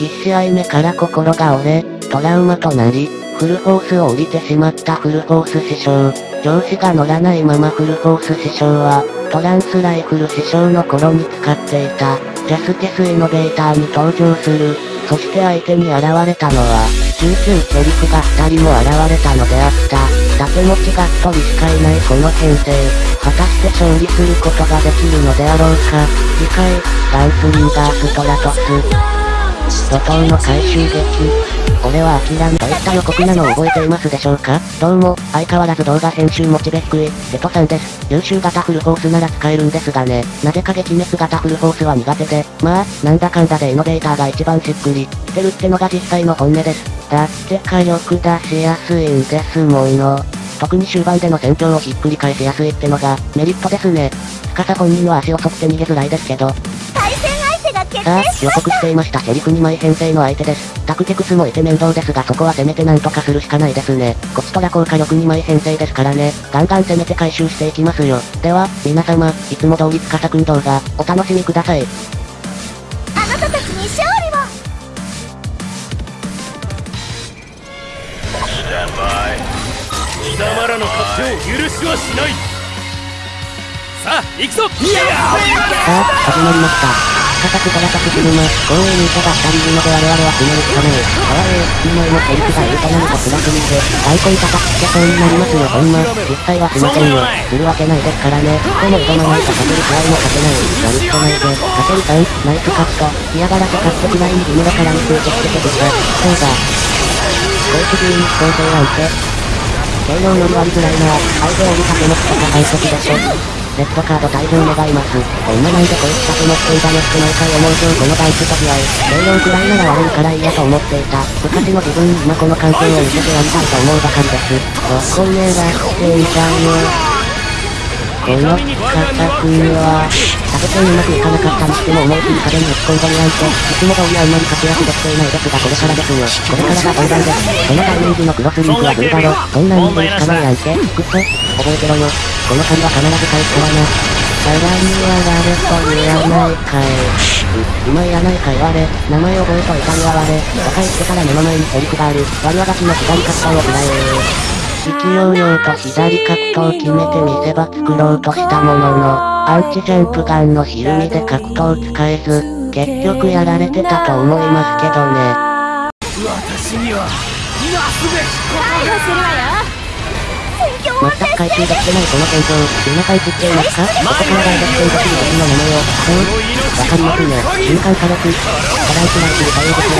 1試合目から心が折れ、トラウマとなり、フルフォースを降りてしまったフルフォース師匠。上司が乗らないままフルフォース師匠は、トランスライフル師匠の頃に使っていた、ジャスティスイノベーターに登場する。そして相手に現れたのは、中級シェリフが2人も現れたのであった。竹持ちがっとりしかいないこの編成。果たして勝利することができるのであろうか。次回、ガンスリンガーストラトス。怒涛の回収劇。俺は諦めといった予告なのを覚えていますでしょうか？どうも、相変わらず動画編集モチベ低い、テトさんです。優秀型フルフォースなら使えるんですがね、なぜか撃滅型フルフォースは苦手で、まあ、なんだかんだでイノベーターが一番しっくり、してるってのが実際の本音です。だって火力出しやすいんですもの。特に終盤での戦況をひっくり返しやすいってのが、メリットですね。司本人の足を沿って逃げづらいですけど、さあ、予告していましたセリフ2枚編成の相手です。タクテクスもいて面倒ですがそこはせめてなんとかするしかないですね。こちとら効果力2枚編成ですからね。ガンガン攻めて回収していきますよ。では、皆様、いつも通り司くん動画、お楽しみください。あなたたちに勝利を貴様らの勝手を許しはしないさあ行くぞさあ始まりました高くから立つ車、公園にいたが二人いるので我々は決めるしかない。かわえー、いい前のセリフが言うと何か辛すぎて、大根叩きつけそうになりますよほんま。実際はしませんよ。するわけないですからね。でも挑まないと勝てるくらいも勝てない。やるしかないぜ。勝てるさん、ナイスカット。嫌がらせ勝ってくらいに義務だからに集中しててくさ。そうだ。公式に構成なんて。性能より割りづらいな。相手より掛け持ちとか最速でしょ。レッドカード退場願います。こんななんでこいつだけ持っていたのって毎回思う今日このダイクと試合。軽量くらいなら悪いから嫌と思っていた。昔の自分に今この関係を見せてやりたいと思うばかりです。ごこんねえがしていちゃうよ。この方君は、食べてうまくいかなかったにしても思い切り壁に打ち込んでみないと、いつも通りあんまり活躍できていないですがこれからですよ。これからが本番です。このタイミングのクロスリンクはどうだろう。そんな人間しかないなんて、くそ、覚えてろよ。この紙は必ず返すからな。さらには誰と言わないかい。今いらないか言われ、名前覚えといたには我、若いってから目の前にセリフがある、割り上がちの左カッターをくらえ勢いよと左カットを決めて見せ場作ろうとしたもの？の、アンチジャンプガンの？ひるみで角度を使えず、結局やられてたと思いますけどね。私には、なすべきことがするわよ全く回収できてないこの？戦況、皆さん知っていますかここから大逆転できる時の？名前を、そう、わかりますね。瞬間火力、課題しないし対応です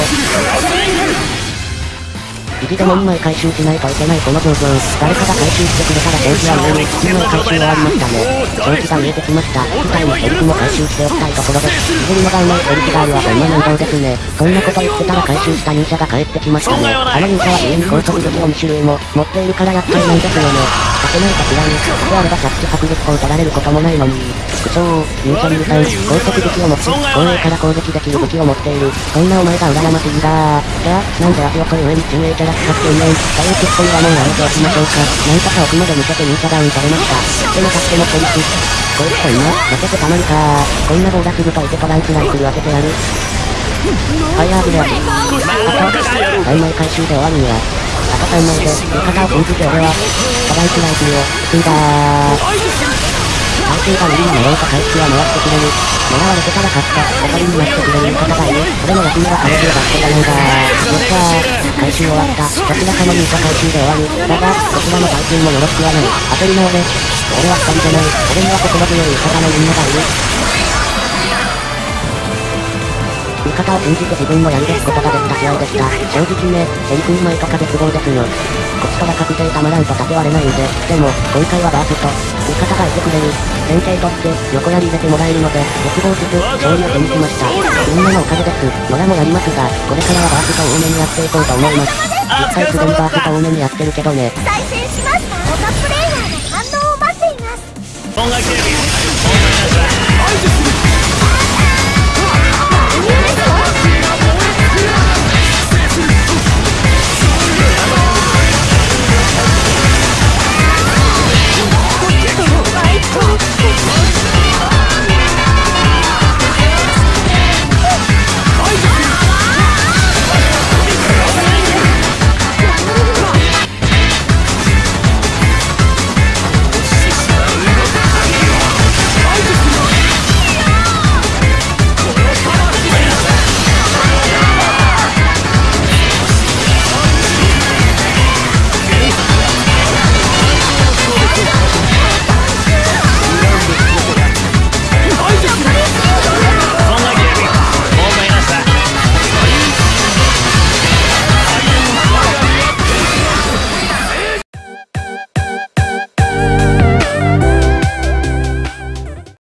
よ。意地でも2枚回収しないといけないこの状況。誰かが回収してくれたら正気は上に、2枚回収終わりましたね。正気が見えてきました。機体にセリフも回収しておきたいところです。いじるのがうまいセリフがあるはほんま面倒ですね。そんなこと言ってたら回収した忍者が帰ってきましたね。あの忍者は家に高速武器を2種類も持っているから厄介なんですよね。けないかしらに、であればキャッチ迫撃砲取られることもないのに。副長、勇者流さん、高速武器を持ち、後衛から攻撃できる武器を持っている。そんなお前が羨ましいんだじゃあ、なんで足遅い上に中衛キャラ使っていねん。というツッコミはもうやめておきましょうか。なんとか奥まで見せて忍者ダウンされました。でも勝ってもポリス。こいつこんな、負けてたまるかこんな棒出すぐといてトランスライフル当ててやる。ファイヤーブレアキ。あと、3枚回収で終わるんや。あと3枚で、味方を封じて俺は、トライスライフを、積んだ回収が無理なのろうと回復は回ってくれる。狙われてたら勝った。おとりになってくれる味方がいる。俺の役目は回収を出してたのだよっしゃー。回収終わった。どちらかのミート回収で終わる。だが、こちらの回収もよろしくはない。当たり前で。俺は二人じゃない。俺には心強い味方のみんながいる。味方を信じて自分のやり出すことができた試合でした。正直ね、セリフ2枚とか絶望ですよ。こっちとら確定たまらんと立て割れないんで、でも、今回はバースト、味方がいてくれる。先生とって、横やり入れてもらえるので、絶望しつ勝利を手にしました。みんなのおかげです。野良もやりますが、これからはバースト多めにやっていこうと思います。実際すでにバースト多めにやってるけどね。再戦します他プレイヤーの反応を待っています。